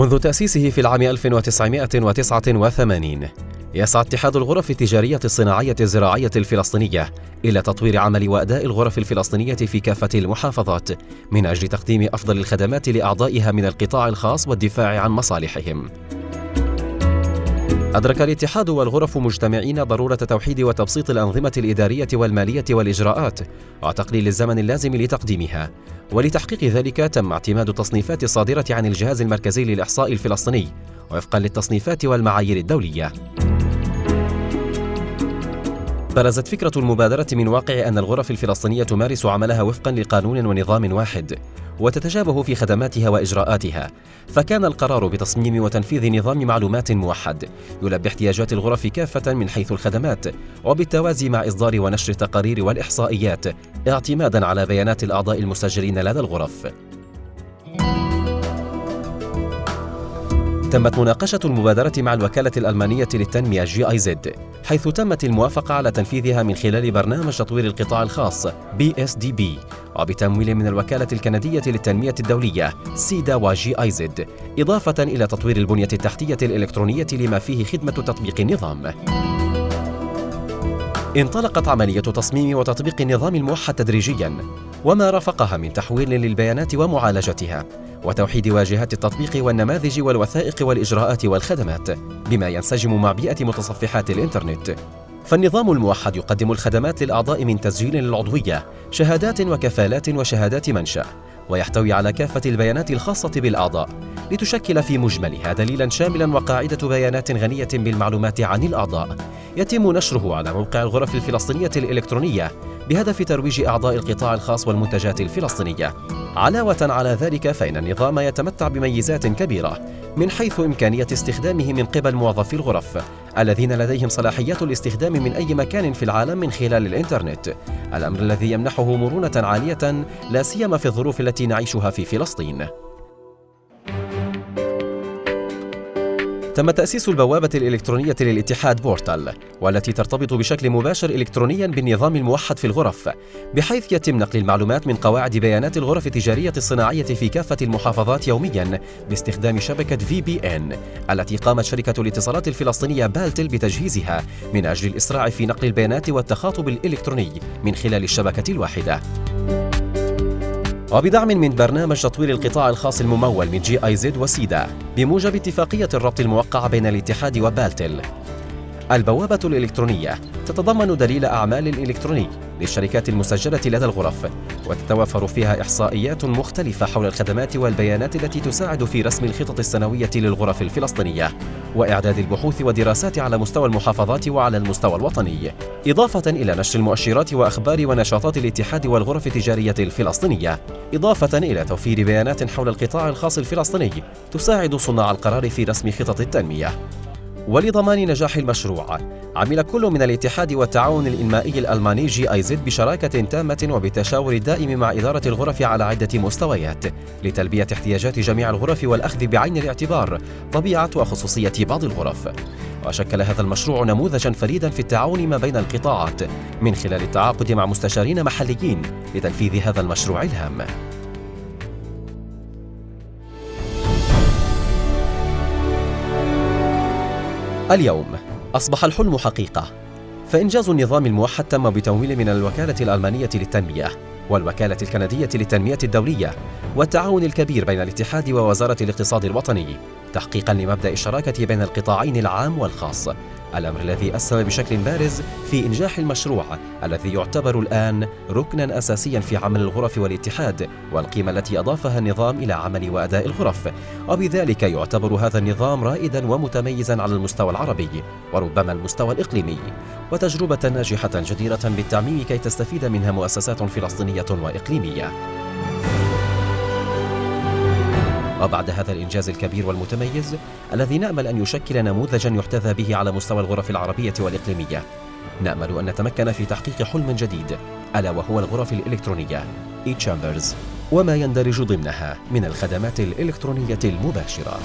منذ تأسيسه في العام 1989 يسعى اتحاد الغرف التجارية الصناعية الزراعية الفلسطينية إلى تطوير عمل وأداء الغرف الفلسطينية في كافة المحافظات من أجل تقديم أفضل الخدمات لأعضائها من القطاع الخاص والدفاع عن مصالحهم. أدرك الاتحاد والغرف مجتمعين ضرورة توحيد وتبسيط الأنظمة الإدارية والمالية والإجراءات وتقليل الزمن اللازم لتقديمها. ولتحقيق ذلك تم اعتماد التصنيفات الصادرة عن الجهاز المركزي للإحصاء الفلسطيني وفقا للتصنيفات والمعايير الدولية. برزت فكرة المبادرة من واقع أن الغرف الفلسطينية تمارس عملها وفقا لقانون ونظام واحد وتتشابه في خدماتها وإجراءاتها. فكان القرار بتصميم وتنفيذ نظام معلومات موحد يلبي احتياجات الغرف كافة من حيث الخدمات وبالتوازي مع إصدار ونشر التقارير والإحصائيات اعتمادا على بيانات الأعضاء المسجلين لدى الغرف. تمت مناقشة المبادرة مع الوكالة الألمانية للتنمية GIZ حيث تمت الموافقة على تنفيذها من خلال برنامج تطوير القطاع الخاص PSDP وبتمويل من الوكالة الكندية للتنمية الدولية CIDA و GIZ إضافة إلى تطوير البنية التحتية الإلكترونية لما فيه خدمة تطبيق النظام. انطلقت عملية تصميم وتطبيق النظام الموحد تدريجيا وما رافقها من تحويل للبيانات ومعالجتها وتوحيد واجهات التطبيق والنماذج والوثائق والإجراءات والخدمات بما ينسجم مع بيئة متصفحات الإنترنت. فالنظام الموحد يقدم الخدمات للأعضاء من تسجيل للعضوية شهادات وكفالات وشهادات منشأ ويحتوي على كافة البيانات الخاصة بالأعضاء لتشكل في مجملها دليلا شاملا وقاعدة بيانات غنية بالمعلومات عن الأعضاء. يتم نشره على موقع الغرف الفلسطينية الإلكترونية بهدف ترويج أعضاء القطاع الخاص والمنتجات الفلسطينية. علاوة على ذلك فإن النظام يتمتع بميزات كبيرة من حيث إمكانية استخدامه من قبل موظفي الغرف الذين لديهم صلاحيات الاستخدام من أي مكان في العالم من خلال الإنترنت. الأمر الذي يمنحه مرونة عالية لا سيما في الظروف التي نعيشها في فلسطين. تم تأسيس البوابة الإلكترونية للاتحاد portal والتي ترتبط بشكل مباشر إلكترونيا بالنظام الموحد في الغرف بحيث يتم نقل المعلومات من قواعد بيانات الغرف التجارية الصناعية في كافة المحافظات يوميا باستخدام شبكة VPN التي قامت شركة الاتصالات الفلسطينية بالتل بتجهيزها من أجل الإسراع في نقل البيانات والتخاطب الإلكتروني من خلال الشبكة الواحدة. وبدعم من برنامج تطوير القطاع الخاص الممول من GIZ و CIDA بموجب اتفاقية الربط الموقعة بين الاتحاد وبالتل. البوابة الإلكترونية تتضمن دليل أعمال إلكتروني. للشركات المسجلة لدى الغرف وتتوفر فيها إحصائيات مختلفة حول الخدمات والبيانات التي تساعد في رسم الخطط السنوية للغرف الفلسطينية وإعداد البحوث والدراسات على مستوى المحافظات وعلى المستوى الوطني. إضافة إلى نشر المؤشرات وأخبار ونشاطات الاتحاد والغرف التجارية الفلسطينية. إضافة إلى توفير بيانات حول القطاع الخاص الفلسطيني تساعد صناع القرار في رسم خطط التنمية. ولضمان نجاح المشروع. عمل كل من الاتحاد والتعاون الإنمائي الألماني جي آي زد بشراكة تامة وبالتشاور الدائم مع إدارة الغرف على عدة مستويات لتلبية احتياجات جميع الغرف والأخذ بعين الاعتبار طبيعة وخصوصية بعض الغرف. وشكل هذا المشروع نموذجا فريدا في التعاون ما بين القطاعات من خلال التعاقد مع مستشارين محليين لتنفيذ هذا المشروع الهام. اليوم أصبح الحلم حقيقة. فإنجاز النظام الموحد تم بتمويل من الوكالة الألمانية للتنمية والوكالة الكندية للتنمية الدولية والتعاون الكبير بين الاتحاد ووزارة الاقتصاد الوطني تحقيقا لمبدأ الشراكة بين القطاعين العام والخاص. الأمر الذي أسهم بشكل بارز في إنجاح المشروع الذي يعتبر الآن ركنا أساسيا في عمل الغرف والاتحاد والقيمة التي أضافها النظام إلى عمل وأداء الغرف. وبذلك يعتبر هذا النظام رائدا ومتميزا على المستوى العربي وربما المستوى الإقليمي وتجربة ناجحة جديرة بالتعميم كي تستفيد منها مؤسسات فلسطينية وإقليمية. وبعد هذا الإنجاز الكبير والمتميز الذي نأمل أن يشكل نموذجا يحتذى به على مستوى الغرف العربية والإقليمية. نأمل أن نتمكن في تحقيق حلم جديد ألا وهو الغرف الإلكترونية e-chambers وما يندرج ضمنها من الخدمات الإلكترونية المباشرة.